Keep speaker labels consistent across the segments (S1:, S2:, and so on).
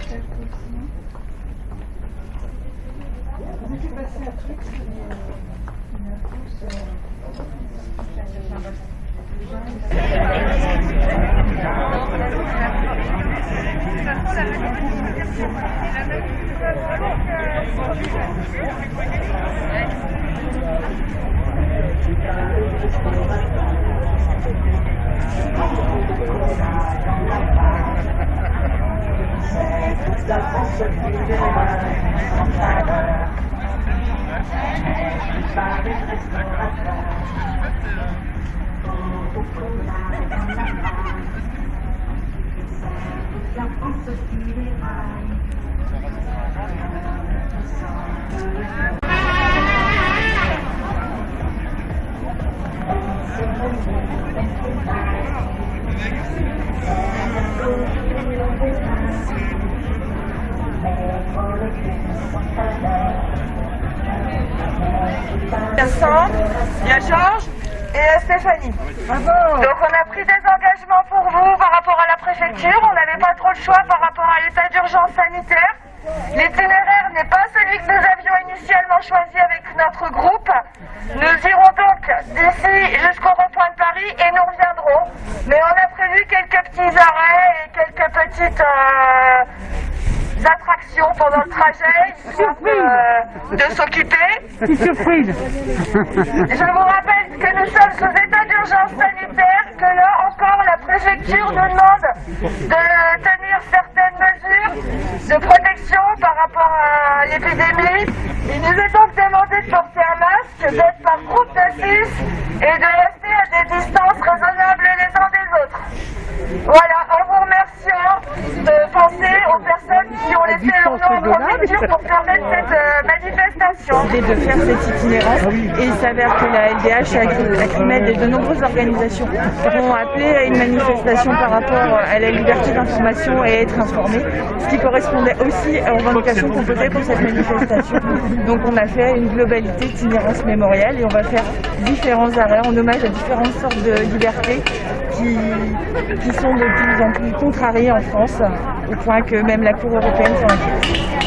S1: Il y a Sandre, il y a Georges et Stéphanie. Donc on a pris des engagements pour vous par rapport à la préfecture. On n'avait pas trop le choix par rapport à l'état d'urgence sanitaire. L'itinéraire n'est pas celui que nous avions initialement choisi avec notre groupe. Nous irons donc d'ici jusqu'au rond-point de Paris et nous reviendrons. Mais on a prévu quelques petits arrêts et quelques petites euh, attractions pendant le trajet, histoire de, de s'occuper.
S2: surprise
S1: Je vous rappelle que nous sommes sous état d'urgence sanitaire, que là encore la préfecture nous demande de tenir certaines mesures de protection par rapport à l'épidémie. Il nous est donc demandé de porter un masque, d'être par groupe de 6 et de rester à des distances raisonnables les uns des autres. Voilà, en vous remerciant de penser préfecture pour permettre cette euh, manifestation.
S3: de faire cet itinéraire. Et il s'avère que la LDH, la CRIMED et de nombreuses organisations ont appelé à une manifestation par rapport à la liberté d'information et être informé, ce qui correspondait aussi aux revendications qu'on posait pour cette manifestation. Donc on a fait une globalité itinérance mémoriale et on va faire différents arrêts en hommage à différentes sortes de libertés qui, qui sont de plus en plus contrariées en France, au point que même la Cour européenne s'en inquiète.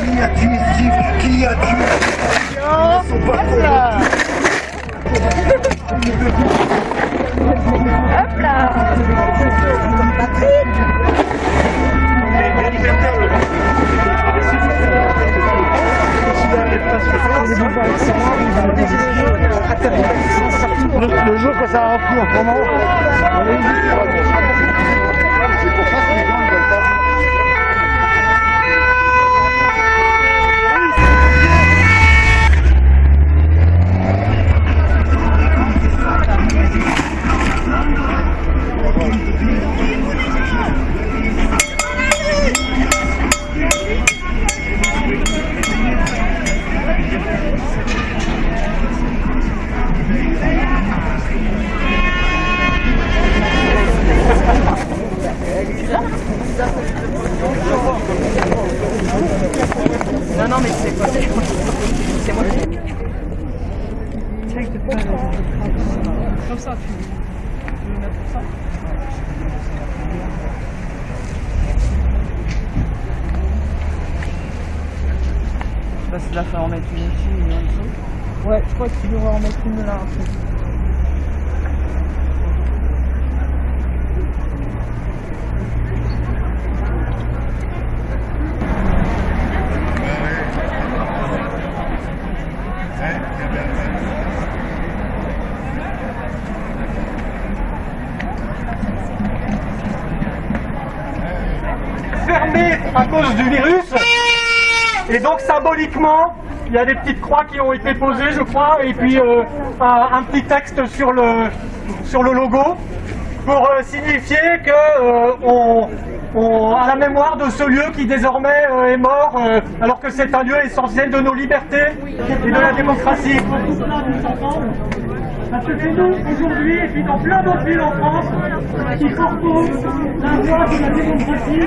S4: Qui a tué Qui a tué Ils sont pas cons.
S2: Le, le jour que ça a repris en ce moment,
S5: fermé à cause du virus. Et donc symboliquement, il y a des petites croix qui ont été posées, je crois, et puis euh, un, petit texte sur le, sur le logo pour euh, signifier que euh, on, à la mémoire de ce lieu qui désormais euh, est mort, euh, alors que c'est un lieu essentiel de nos libertés et de la démocratie. Parce que c'est nous, aujourd'hui, et puis dans plein d'autres villes en France, qui portons la voix de la démocratie.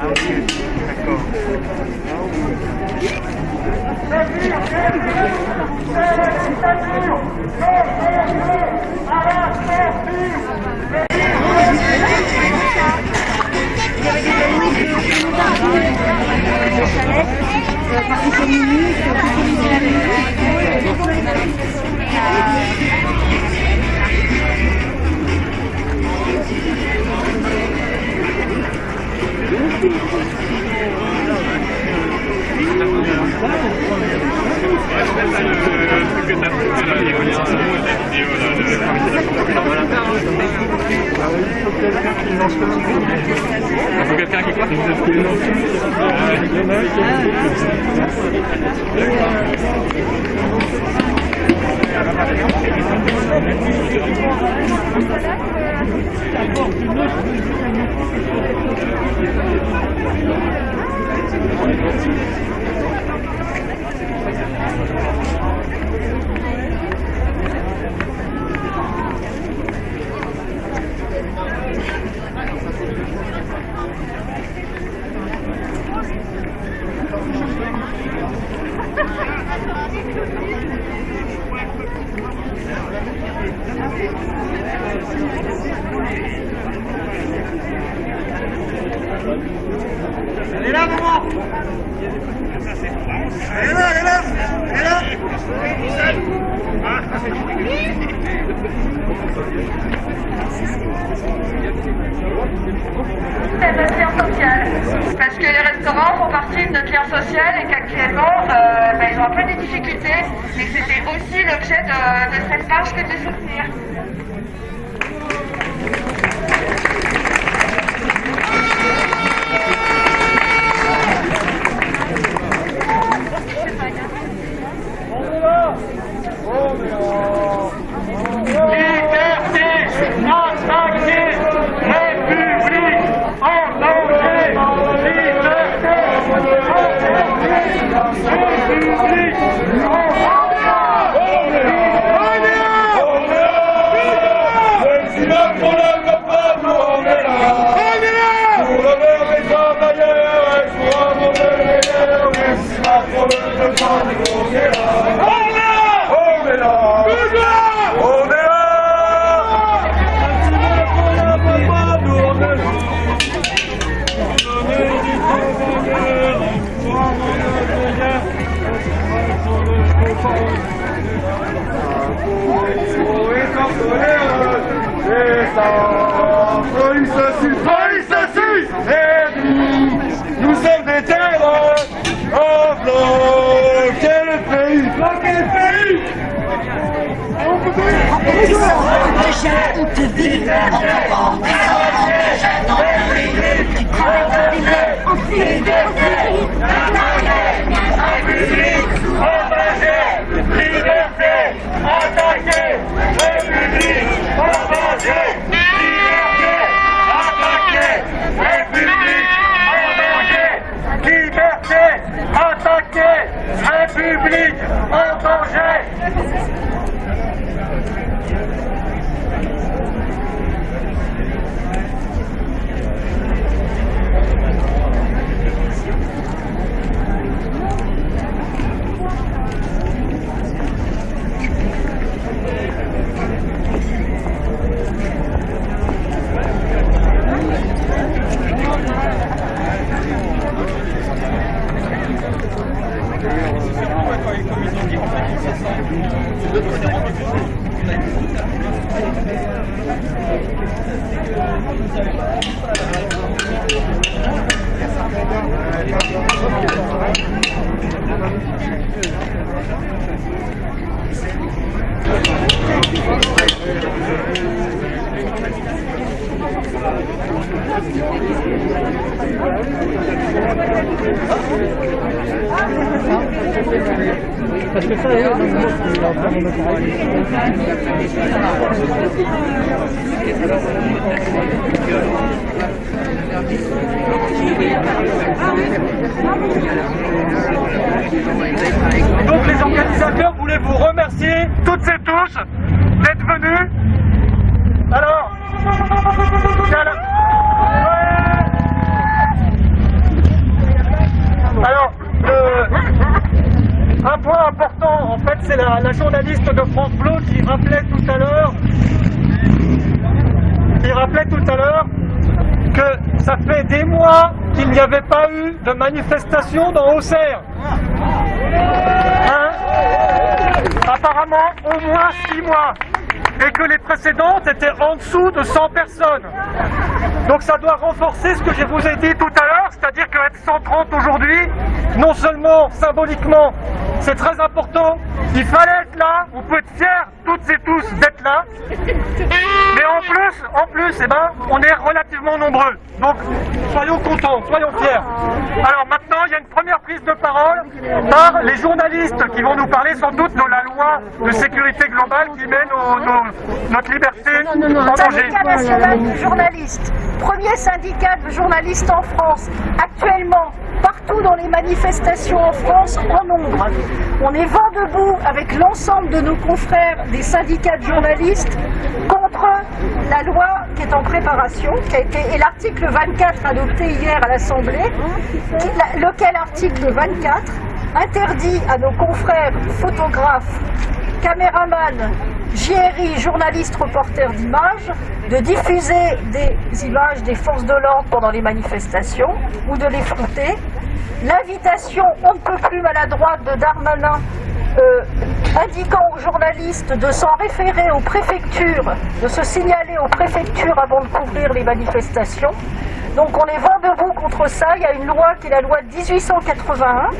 S5: Ah oui, d'accord.
S1: C'est notre Lien social. Parce que les restaurants font partie de notre lien social et qu'actuellement, euh, bah, ils ont un peu des difficultés. Et c'était aussi l'objet de, de cette marche que de soutenir.
S5: Liberté, Amen. Liberté, Donc les organisateurs voulaient vous remercier toutes et tous d'être venus. Alors, c'est à la- Ouais. alors le- un point important, en fait, c'est la, journaliste de France Bleu qui rappelait tout à l'heure, qui rappelait tout à l'heure que ça fait des mois qu'il n'y avait pas eu de manifestation dans Auxerre. Hein? Apparemment, au moins 6 mois. Et que les précédentes étaient en dessous de 100 personnes. Donc ça doit renforcer ce que je vous ai dit tout à l'heure, c'est-à-dire qu'être 130 aujourd'hui, non seulement symboliquement, c'est très important, il fallait être là, vous pouvez être fiers toutes et tous d'être là, mais en plus, en plus, eh ben, on est relativement nombreux. Donc, soyons contents, soyons fiers. Alors maintenant, il y a une première prise de parole par les journalistes qui vont nous parler sans doute de la loi de sécurité globale qui nos- nos- notre liberté en danger.
S6: Syndicat national de journalistes, premier syndicat de journalistes en France, actuellement partout dans les manifestations en France en nombre. On est vent debout avec l'ensemble de nos confrères des syndicats de journalistes contre la loi qui est en préparation, qui a été, et l'article 24 adopté hier à l'Assemblée, lequel article 24 interdit à nos confrères photographes caméraman, JRI, journaliste reporter d'images, de diffuser des images des forces de l'ordre pendant les manifestations ou de les flouter. L'invitation on ne peut plus maladroite de Darmanin euh, indiquant aux journalistes de s'en référer aux préfectures, de se signaler aux préfectures avant de couvrir les manifestations. Donc on est contre ça. Il y a une loi qui est la loi de 1881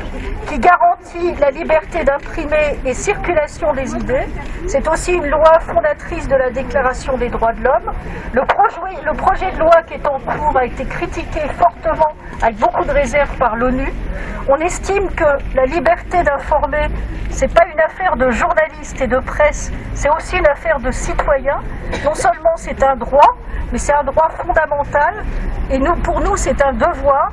S6: qui garantit la liberté d'imprimer et circulation des idées. C'est aussi une loi fondatrice de la Déclaration des droits de l'homme. Le projet, de loi qui est en cours a été critiqué fortement avec beaucoup de réserves par l'ONU. On estime que la liberté d'informer, c'est pas une affaire de journalistes et de presse, c'est aussi une affaire de citoyens. Non seulement c'est un droit, mais c'est un droit fondamental. Et pour nous, c'est un devoir.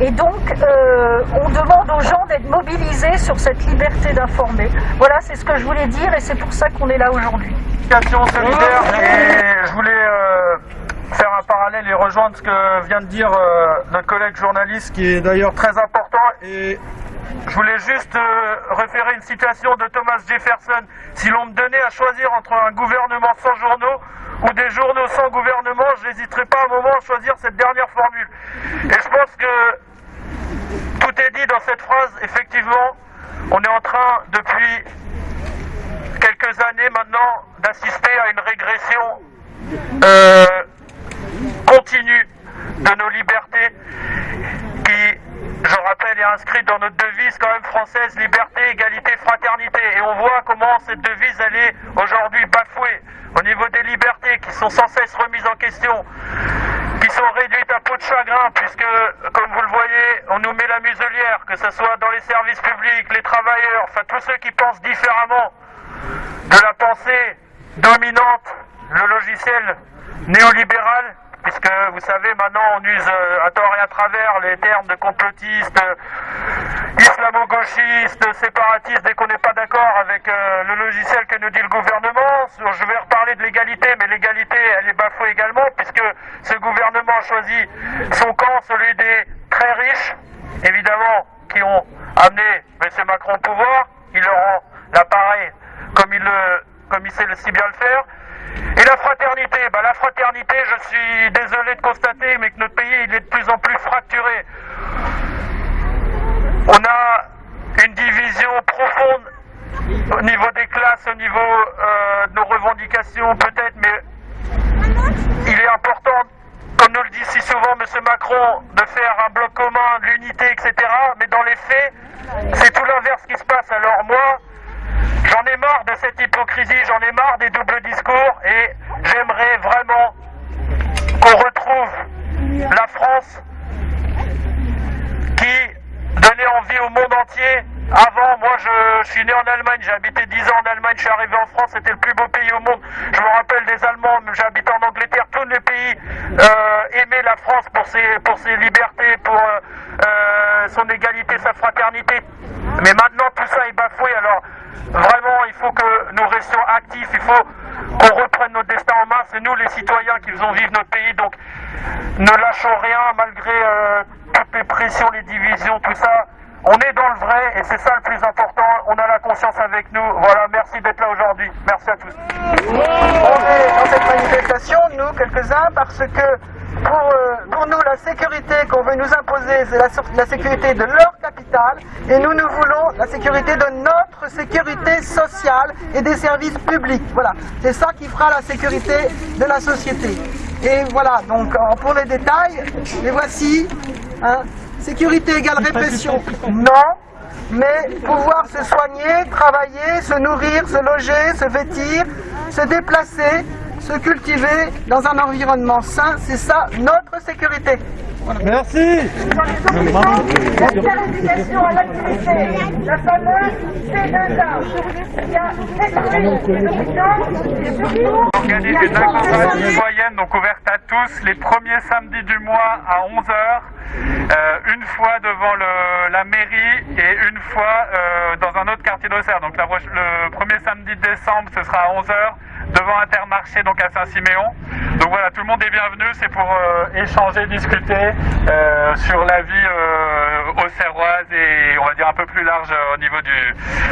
S6: Et donc, euh, on demande aux gens d'être mobilisés sur cette liberté d'informer. Voilà, c'est ce que je voulais dire et c'est pour ça qu'on est là aujourd'hui.
S7: Solidaire et je voulais euh, faire un parallèle et rejoindre ce que vient de dire euh, notre collègue journaliste qui est d'ailleurs très important et je voulais juste euh, référer une citation de Thomas Jefferson. Si l'on me donnait à choisir entre un gouvernement sans journaux ou des journaux sans gouvernement, je n'hésiterai pas un moment à choisir cette dernière formule. Et je pense que tout est dit dans cette phrase. Effectivement, on est en train, depuis quelques années maintenant, d'assister à une régression euh, continue de nos libertés je rappelle, est inscrite dans notre devise quand même française, liberté, égalité, fraternité. Et on voit comment cette devise, est aujourd'hui bafouée au niveau des libertés qui sont sans cesse remises en question, qui sont réduites à peau de chagrin, puisque, comme vous le voyez, on nous met la muselière, que ce soit dans les services publics, les travailleurs, enfin tous ceux qui pensent différemment de la pensée dominante, le logiciel néolibéral, puisque vous savez, maintenant on use euh, à tort et à travers les termes de complotistes, euh, islamo-gauchistes, séparatistes, dès qu'on n'est pas d'accord avec euh, le logiciel que nous dit le gouvernement. Je vais reparler de l'égalité, mais l'égalité, elle est bafouée également, puisque ce gouvernement a choisi son camp, celui des très riches, évidemment, qui ont amené M. Macron au pouvoir. Il leur rend l'appareil comme il, le, comme il sait si bien le faire. Et la fraternité, bah la fraternité, je suis désolé de constater, mais que notre pays il est de plus en plus fracturé. On a une division profonde au niveau des classes, au niveau euh, de nos revendications peut-être, mais il est important, comme nous le dit si souvent M. Macron, de faire un bloc commun, de l'unité, etc. Mais dans les faits, c'est tout l'inverse qui se passe. Alors moi, J'en ai marre de cette hypocrisie, j'en ai marre des doubles discours et j'aimerais vraiment qu'on retrouve la France qui donnait envie au monde entier. Avant, moi je, suis né en Allemagne, j'ai habité 10 ans en Allemagne, je suis arrivé en France, c'était le plus beau pays au monde. Je me rappelle des Allemands, j'ai habité en Angleterre, tous les pays euh, aimaient la France pour ses, pour ses libertés, pour euh, euh, son égalité, sa fraternité. Mais maintenant tout ça est bafoué, alors Vraiment, il faut que il faut qu'on reprenne notre destin en main. C'est nous les citoyens qui faisons vivre notre pays, donc ne lâchons rien malgré euh, toutes les pressions, les divisions, tout ça. On est dans le vrai et c'est ça le plus important. On a la conscience avec nous. Voilà, merci d'être là aujourd'hui. Merci à tous.
S8: On est dans cette manifestation, nous, quelques-uns, parce que pour, euh, pour, nous, la sécurité qu'on veut nous imposer, c'est la, sécurité de leur et nous, nous voulons la sécurité de notre sécurité sociale et des services publics. Voilà, c'est ça qui fera la sécurité de la société. Et voilà, donc pour les détails, les voici. Hein. Sécurité égale répression, non. Mais pouvoir se soigner, travailler, se nourrir, se loger, se vêtir, se déplacer, se cultiver dans un environnement sain, c'est ça notre sécurité.
S2: Merci.
S1: La éducation à l'activité, la fameuse C2A, qui a
S7: organise une campagne citoyenne donc ouverte à tous les premiers samedis du mois à 11h, euh, une fois devant le, la mairie et une fois euh, dans un autre quartier d'Auxerre. Donc la, le premier samedi de décembre ce sera à 11h devant Intermarché donc à Saint-Siméon. Donc voilà, tout le monde est bienvenu, c'est pour euh, échanger, discuter euh, sur la vie euh, auxerroise et on va dire un peu plus large au niveau du,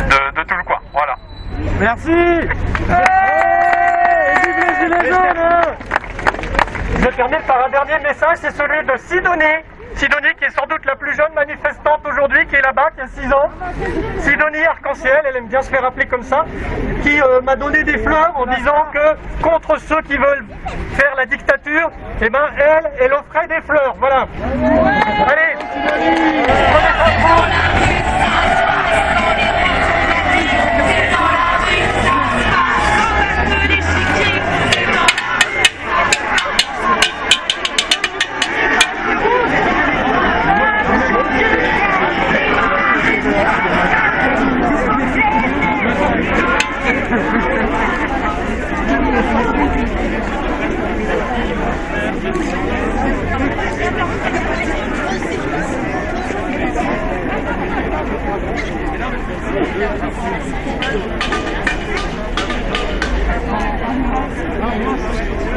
S7: de, de, tout le coin. Voilà.
S2: Merci
S5: Je termine par un dernier message, c'est celui de Sidonie. Sidonie qui est sans doute la plus jeune manifestante aujourd'hui, qui est là-bas, qui a 6 ans. Sidonie Arc-en-Ciel, elle aime bien se faire appeler comme ça, qui euh, m'a donné des fleurs en disant que contre ceux qui veulent faire la dictature, eh ben elle, elle offrait des fleurs. Voilà. Allez,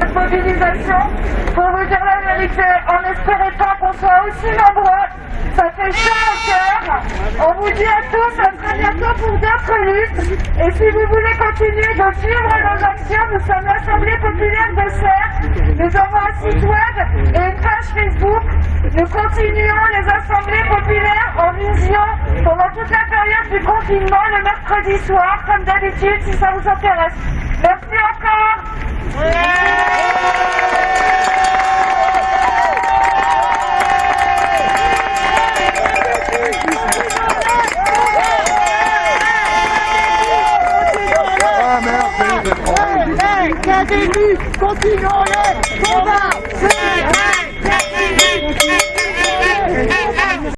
S1: Cette mobilisation, pour vous dire la vérité, on n'espérait pas soit aussi nombreux. Ça fait chaud au cœur. On vous dit à tous à très bientôt pour d'autres luttes. Et si vous voulez continuer de suivre nos actions, nous sommes l'Assemblée populaire de Serres. Nous avons un site web et une page Facebook. Nous continuons les assemblées populaires en vision pendant toute la période du confinement le mercredi soir, comme d'habitude, si ça vous intéresse. Merci encore
S2: merde, ça y est, c'est trop.
S6: Continuons les combats